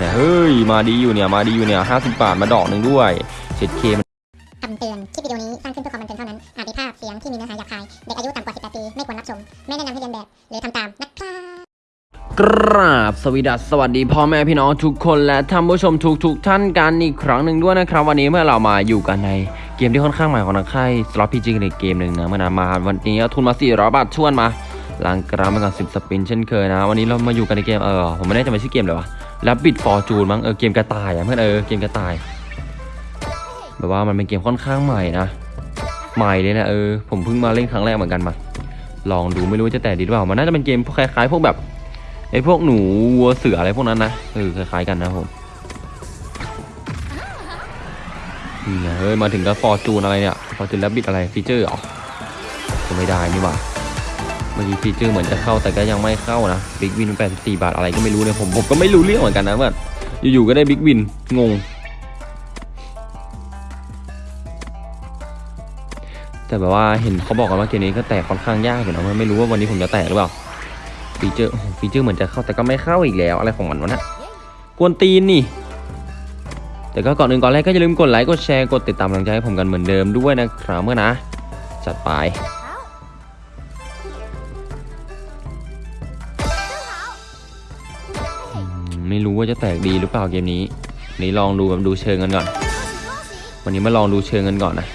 เนี่ยเฮ้ยมาดีอยู่เนี่ยมาดีอยู่เนี่ยห้าสิบบาทมาดอกหนึ่งด้วยเช็ดเคมันคำเตือน คลิปวิดีโอนี้ สร้างขึ้นเพื่อความบันเทิงเท่านั้น อาจมีภาพเสียงที่มีเนื้อหาหยาบคาย เด็กอายุต่ำกว่า 18 ปี ไม่ควรรับชม ไม่แนะนำให้เรียนแบบ หรือทำตาม นะครับกราบสวสดัสสวัสดีพ่อแม่พี่น้องทุกคนและท่านผู้ชมทุกทุกท่านกันอีกครั้งหนึ่งด้วยนะครับ วันนี้เมื่อเรามาอยู่กันในเกมที่ค่อนข้างใหม่ของนักค่ายสล็อตพีจีในเกมหนึ่งนะเมื่อนานมาวันนี้เอาทุนมา400บาทชวนมาลังกราฟมากับ10 spin เช่นเคยนะ วันนี้เรามาอยู่กันในเกมเออผมไม่แน่ใจว่าชื่อเกมเลยวะ Rabbit Fortune มั้งเออเกมกระต่ายอะเพื่อนเออเกมกระต่าย แบบว่ามันเป็นเกมค่อนข้างใหม่นะใหม่เลยนะเออผมเพิ่งมาเล่นครั้งแรกเหมือนกันมา ลองดูไม่รู้ว่าจะแตกดีหรือเปล่ามันน่าจะเป็นเกมพวกคล้ายๆ พวกแบบไอ้พวกหนูวัวเสืออะไรพวกนั้นนะเออคล้ายๆกันนะผมนี่ไงเฮ้ยมาถึงก็ Fortune อะไรเนี่ย Fortune Rabbit อะไร feature เหรอก็ไม่ได้นี่หว่า เมื่อกี้ feature เหมือนจะเข้าแต่ก็ยังไม่เข้านะ big win 84 บาทอะไรก็ไม่รู้เนี่ยผมผมก็ไม่รู้เรื่องเหมือนกันนะเพื่อนอยู่ๆก็ได้ big win งง แต่แบบว่าเห็นเขาบอกกันว่าเกมนี้ก็แตกค่อนข้างยากอยู่นะไม่รู้ว่าวันนี้ผมจะแตกหรือเปล่า feature feature เหมือนจะเข้าแต่ก็ไม่เข้าอีกแล้วอะไรของมันวะนะกวนตีนนี่แต่ก็ก่อนอื่นก่อนแรกก็อย่าลืมกดไลค์กดแชร์กดติดตามกำลังใจให้ผมกันเหมือนเดิมด้วยนะครับเพื่อนนะ จัดไป ไม่รู้ว่าจะแตกดีหรือเปล่าเกมนี้นนี้ลองดูแบบดูเชิงกันก่อน วันนี้มาลองดูเชิงกันก่อนนะ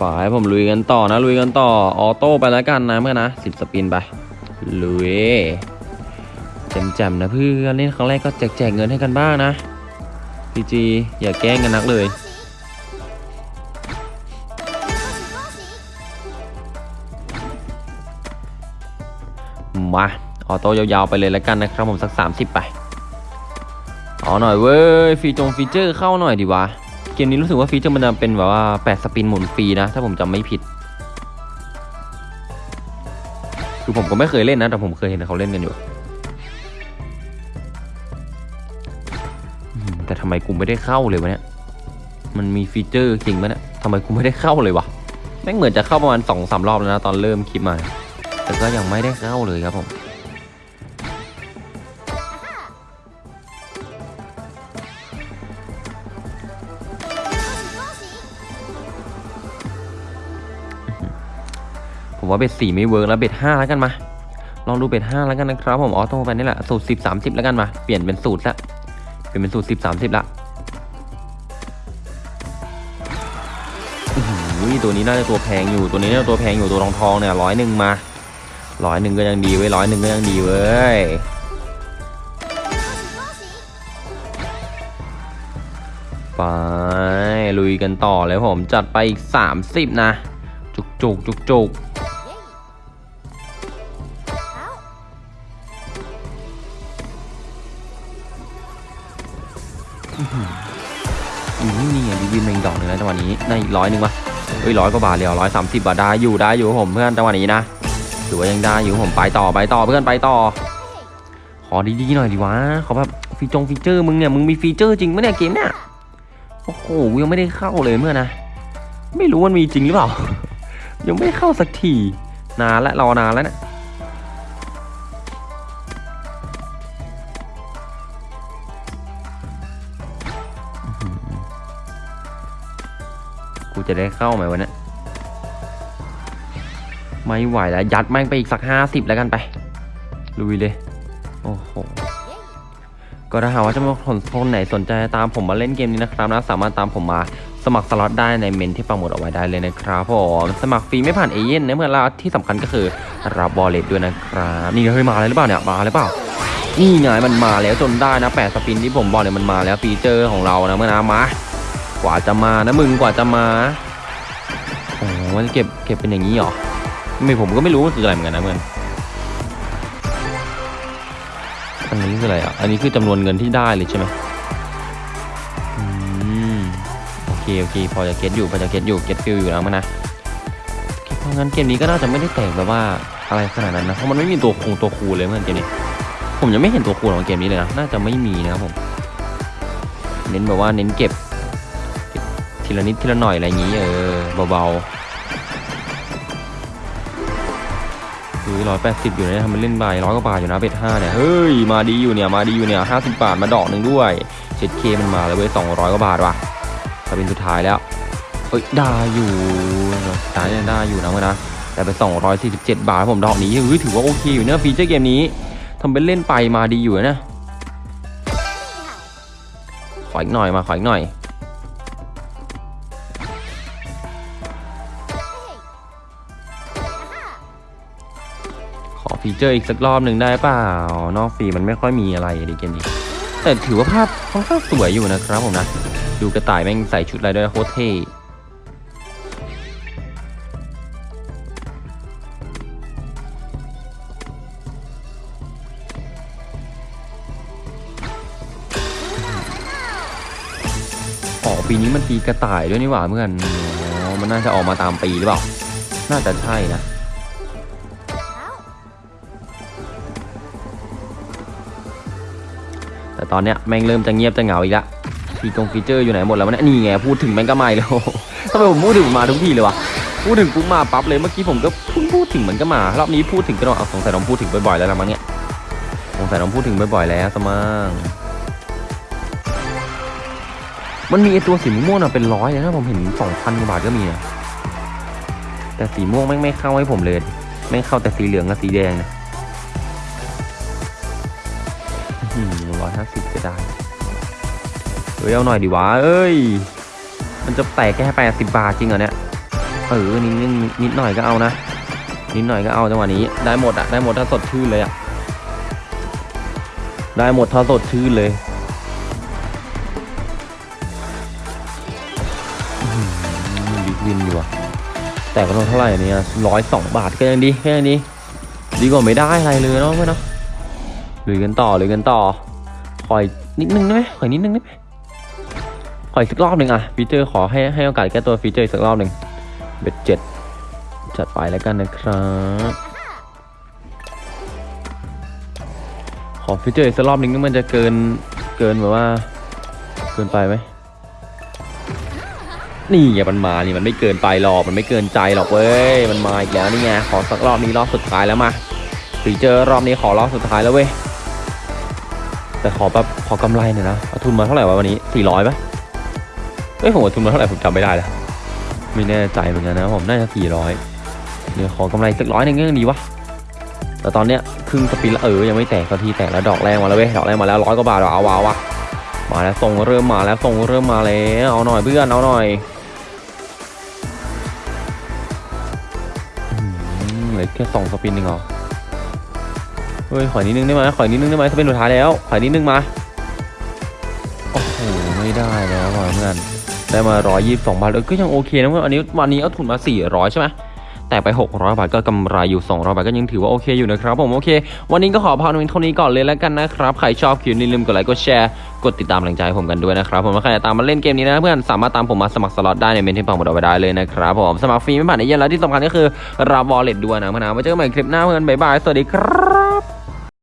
ฝ่ายผมลุยกันต่อนะลุยกันต่อออโต้ไปแล้วกันนะเมื่อนนะสิบสปินไปลุยแจมๆนะเพื่อนเล่นครั้งแรกก็แจกๆเงินให้กันบ้างนะPG อย่าแกล้งกันนักเลย มา auto ยาวๆไปเลยแล้วกันนะครับผมสัก 30 ไปเอาหน่อยเว้ยฟีจง feature เข้าหน่อยดีวะเกมนี้รู้สึกว่า feature มันจะเป็นแบบว่า 8 spin หมุนฟรีนะ ถ้าผมจำไม่ผิด คือผมก็ไม่เคยเล่นนะ แต่ผมเคยเห็นเขาเล่นกันอยู่ แต่ทำไมกูไม่ได้เข้าเลยวะเนี่ย มันมี feature จริงปะเนี่ยทำไมกูไม่ได้เข้าเลยวะแม่งเหมือนจะเข้าประมาณสองสามรอบแล้วนะตอนเริ่มคลิปมา แต่ก็ยังไม่ได้เข้าเลยครับผมผมว่า bet สี่ไม่ work แล้ว bet ห้าแล้วกันมา ลองดู bet ห้าแล้วกันนะครับผม auto ไปนี่แหละสูตรสิบสามสิบแล้วกันมาเปลี่ยนเป็นสูตรละเปลี่ยนเป็นสูตรสิบสามสิบละอื้อหือตัวนี้น่าจะตัวแพงอยู่ตัวนี้น่าจะตัวแพงอยู่ตัวทองทองเนี่ยร้อยหนึ่งมา ร้อยหนึ่งก็ยังดีเว้ยร้อยหนึ่งก็ยังดีเว้ยไปลุยกันต่อเลยผมจัดไปอีกสามสิบนะ จุกจุกจุกจุกอืมนี่ไงดีวินเมงดอกหนึ่งแล้วจังหวะนี้ได้อีกร้อยหนึ่งวะเฮ้ยร้อยกว่าบาทเลยร้อยสามสิบบาทได้อยู่ได้อยู่ผมเพื่อนจังหวะนี้นะ ถือว่ายังได้อยู่ผมไปต่อไปต่อเพื่อนไปต่อ ขอดีๆหน่อยดิวะขอแบบฟีจงฟีเจอร์มึงเนี่ยมึงมีฟีเจอร์จริงไหมเนี่ยเกมเนี่ยโอ้โหยังไม่ได้เข้าเลยเมื่อนะไม่รู้มันมีจริงหรือเปล่า ยังไม่เข้าสักทีนานและรอนานแล้วเนะี่ยกูจะได้เข้าไหมวันนี้ ไม่ไหวแล้ว ยัดแม่งไปอีกสักห้าสิบแล้วกันไป ลุยเลย โอ้โห ก็ถ้าหากว่าจะมีคนคนไหนสนใจตามผมมาเล่นเกมนี้นะครับนะสามารถตามผมมาสมัครสล็อตได้ในเมนต์ที่ปักหมุดเอาไว้ได้เลยนะครับผมสมัครฟรีไม่ผ่านเอเย่นต์นะเพื่อนแล้วที่สำคัญก็คือรับ wallet ด้วยนะครับนี่เฮ้ยมาเลยหรือเปล่าเนี่ยมาเลยเปล่านี่ไงมันมาแล้วจนได้นะแปด spin ที่ผมบอกเนี่ยมันมาแล้ว feature ของเรานะเพื่อนนะมากว่าจะมานะมึงกว่าจะมาโอ้มันเก็บเก็บเป็นอย่างนี้หรอ ไม่ผมก็ไม่รู้ว่าคืออะไรเหมือนกันนะเพื่อนอันนี้คืออะไรอะ อันนี้คือจำนวนเงินที่ได้เลยใช่ไหมอืมโอเคโอเคพอจะเก็ตอยู่พอจะเก็ตอยู่เก็ตฟิลอยู่แล้วมันนะเพราะงั้นเกมนี้ก็น่าจะไม่ได้แตกแบบว่าอะไรขนาดนั้นนะเพราะมันไม่มีตัวคงตัวคูเลยเหมือนเกมนี้ ผมยังไม่เห็นตัวคูของเกมนี้เลยนะน่าจะไม่มีนะครับผม เน้นแบบว่าเน้นเก็บเก็บทีละนิดทีละหน่อยอะไรอย่างนี้เออเบาๆ คือร้อยแปดสิบอยู่นะทำมันเล่นใบร้อยกว่าบาทอยู่นะเบ็ดห้าเนี่ยเฮ้ยมาดีอยู่เนี่ยมาดีอยู่เนี่ยห้าสิบบาทมาดอกหนึ่งด้วยเจ็ดเคมันมาแล้วเว้ยสองร้อยกว่าบาทว่ะถ้าเป็นสุดท้ายแล้วเอ้ยได้อยู่สุดท้ายเนี่ยได้อยู่นะเมื่อนะแต่ไป 247 บาทผมดอกนี้เฮ้ยถือว่าโอเคอยู่เนี่ยฟีเจอร์เกมนี้ทำเป็นเล่นไปมาดีอยู่นะ ขออีกหน่อยมาขออีกหน่อย ฟีเจอร์อีกสักรอบหนึ่งได้เปล่า นอกฟรีมันไม่ค่อยมีอะไรดีเกมนี้ แต่ถือว่าภาพค่อนข้างสวยอยู่นะครับผมนะ ดูกระต่ายแม่งใส่ชุดอะไรด้วยโคตรเท่อ๋อปีนี้มันปีกระต่ายด้วยนี่หว่าเพื่อนอ๋อมันน่าจะออกมาตามปีหรือเปล่า น่าจะใช่นะ ต่ตอนเนี้ยแม่งเริ่มจะเงียบจะเหงาอีกละฟีกงฟีเจอร์อยู่ไหนหมดแล้วเนี่ยนี่ไงพูดถึงแม่งก็ไม่แล้วทำไมผมพูดถึงมาทุกทีเลยวะพูดถึงปุ๊บมาปั๊บเลยเมื่อกี้ผมก็เพิ่งพูดถึงมันก็มารอบนี้พูดถึงก็ต้องเอาสงสัยต้องพูดถึงบ่อยๆแล้วละมั้งเนี่ยสงสัยต้องพูดถึงบ่อยๆแล้วสมั้งมันมีไอตัวสีม่วงๆน่ะเป็นร้อยเลยนะผมเห็นสองพันกว่าบาทก็มีนะแต่สีม่วงแม่งไม่เข้าให้ผมเลยแม่งเข้าแต่สีเหลืองกับสีแดงนะ สิบจะได้เฮ้ยเอาหน่อยดิวะเอ้ย มันจะแตกแค่แปดสิบบาทจริงเหรอเนี่ย เออนิดนิดนิดหน่อยก็เอานะ นิดหน่อยก็เอาจังหวะนี้ ได้หมดอะได้หมดถ้าสดชื่นเลยอะได้หมดถ้าสดชื่นเลย big win อยู่อะแต่ก็ต้องเท่าไหร่เนี่ยร้อยสองบาทก็ยังดีแค่นี้ดีกว่าไม่ได้อะไรเลยเนาะเพื่อนเนาะลุยกันต่อลุยกันต่อ ขออีกนิดนึงได้ไหมขออีกนิดนึงได้ไหมขออีกสักรอบหนึ่งอะ feature ขอให้ให้โอกาสแก้ตัว feature สักรอบหนึ่ง bet เจ็ดจัดไปแล้วกันนะครับขอ feature อีกสักรอบหนึ่งนี่มันจะเกินเกินแบบว่า เกินไปไหมนี่ไงมันมานี่มันไม่เกินไปหรอกมันไม่เกินใจหรอกเว้ยมันมาอีกแล้วนี่ไงขอสักรอบนี้รอบสุดท้ายแล้วมา feature รอบนี้ขอรอบสุดท้ายแล้วเว้ย แต่ขอแบบขอกำไรหน่อยนะเอาทุนมาเท่าไหร่วะวันนี้สี่ร้อยปะเอ้ยผมเอาทุนมาเท่าไหร่ผมจำไม่ได้แล้วไม่แน่ใจเหมือนกันนะผมน่าจะสี่ร้อยเดี๋ยวขอกำไรสักร้อยหนึงก็ยังดีวะแต่ตอนเนี้ยครึ่งสปินแล้วเออยังไม่แตกสักทีแตกแล้วดอกแรกมาแล้วเว้ยดอกแรกมาแล้วร้อยกว่าบาทเอาวาวะมาแล้วส่งเริ่มมาแล้วส่งเริ่มมาแล้วเอาหน่อยเพื่อนเอาหน่อยอืมเหลือแค่สองสปินเองเหรอ เฮ้ยขอนิดนึงได้ไหมขอนิดนึงได้ไหมสปินสุดท้ายแล้วขอนิดนึงมาโอ้โหไม่ได้แล้วว่ะเพื่อนได้มาร้อยยี่สิบสองบาทเออก็ยังโอเคนะเพื่อนอันนี้วันนี้เอาทุนมาสี่ร้อยใช่ไหมแต่ไป 600 บาทก็กำไรอยู่ 200 บาทก็ยังถือว่าโอเคอยู่นะครับผมโอเค วันนี้ก็ขอลาเพื่อนเท่านี้ก่อนเลยแล้วกันนะครับ ใครชอบคลิปนี้ลืมกดไลค์กดแชร์กดติดตามแรงใจผมกันด้วยนะครับผมว่าใครจะตามมาเล่นเกมนี้นะเพื่อนสามารถตามผมมาสมัครสล็อตได้ในเมนต์ที่ปักหมุดเอาไว้ได้เลยนะครับผมสมัครฟรีไม่ผ่านเอเย่นต์แล้วที่สำคัญก็คือรับ wallet ด้วยนะเพื่อนนะไว้เจอกันใหม่คลิปหน้าเพื่อนบ๊ายบายสวัสดีครับ